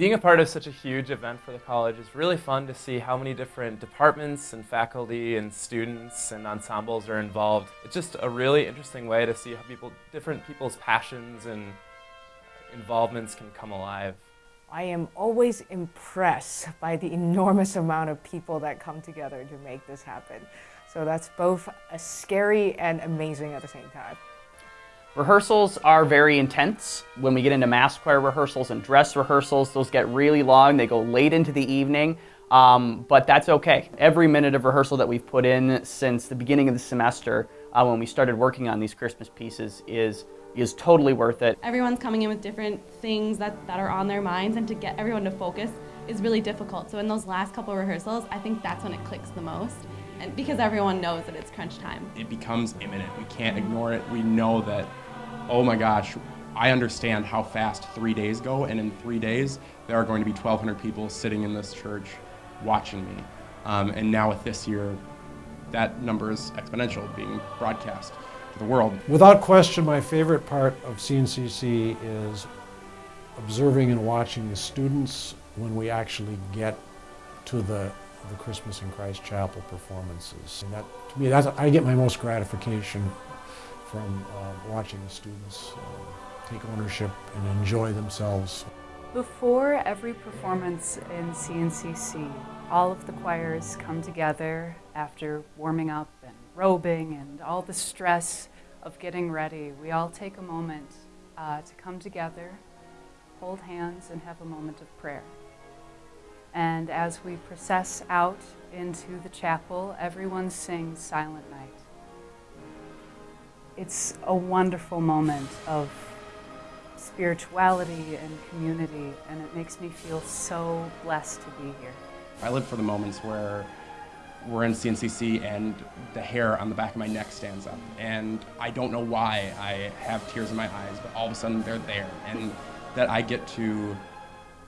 Being a part of such a huge event for the college is really fun to see how many different departments and faculty and students and ensembles are involved. It's just a really interesting way to see how people, different people's passions and involvements can come alive. I am always impressed by the enormous amount of people that come together to make this happen. So that's both a scary and amazing at the same time. Rehearsals are very intense. When we get into mass choir rehearsals and dress rehearsals, those get really long. They go late into the evening, um, but that's okay. Every minute of rehearsal that we've put in since the beginning of the semester, uh, when we started working on these Christmas pieces, is is totally worth it. Everyone's coming in with different things that, that are on their minds, and to get everyone to focus is really difficult. So in those last couple rehearsals, I think that's when it clicks the most and because everyone knows that it's crunch time. It becomes imminent. We can't ignore it. We know that, oh my gosh, I understand how fast three days go, and in three days, there are going to be 1,200 people sitting in this church watching me. Um, and now with this year, that number is exponential, being broadcast to the world. Without question, my favorite part of CNCC is observing and watching the students when we actually get to the the Christmas in Christ Chapel performances. And that, to me, that's, I get my most gratification from uh, watching the students uh, take ownership and enjoy themselves. Before every performance in CNCC, all of the choirs come together after warming up and robing and all the stress of getting ready. We all take a moment uh, to come together, hold hands, and have a moment of prayer. And as we process out into the chapel, everyone sings Silent Night. It's a wonderful moment of spirituality and community, and it makes me feel so blessed to be here. I live for the moments where we're in CNCC and the hair on the back of my neck stands up. And I don't know why I have tears in my eyes, but all of a sudden they're there. And that I get to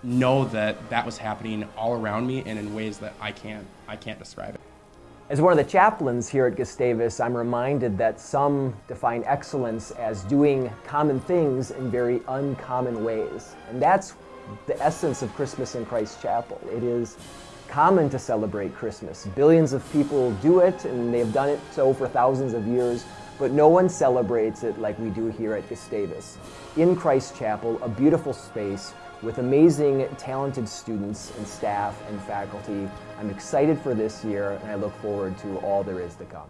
know that that was happening all around me and in ways that I can't, I can't describe it. As one of the chaplains here at Gustavus, I'm reminded that some define excellence as doing common things in very uncommon ways. And that's the essence of Christmas in Christ Chapel. It is common to celebrate Christmas. Billions of people do it, and they've done it so for thousands of years, but no one celebrates it like we do here at Gustavus. In Christ Chapel, a beautiful space with amazing, talented students and staff and faculty. I'm excited for this year and I look forward to all there is to come.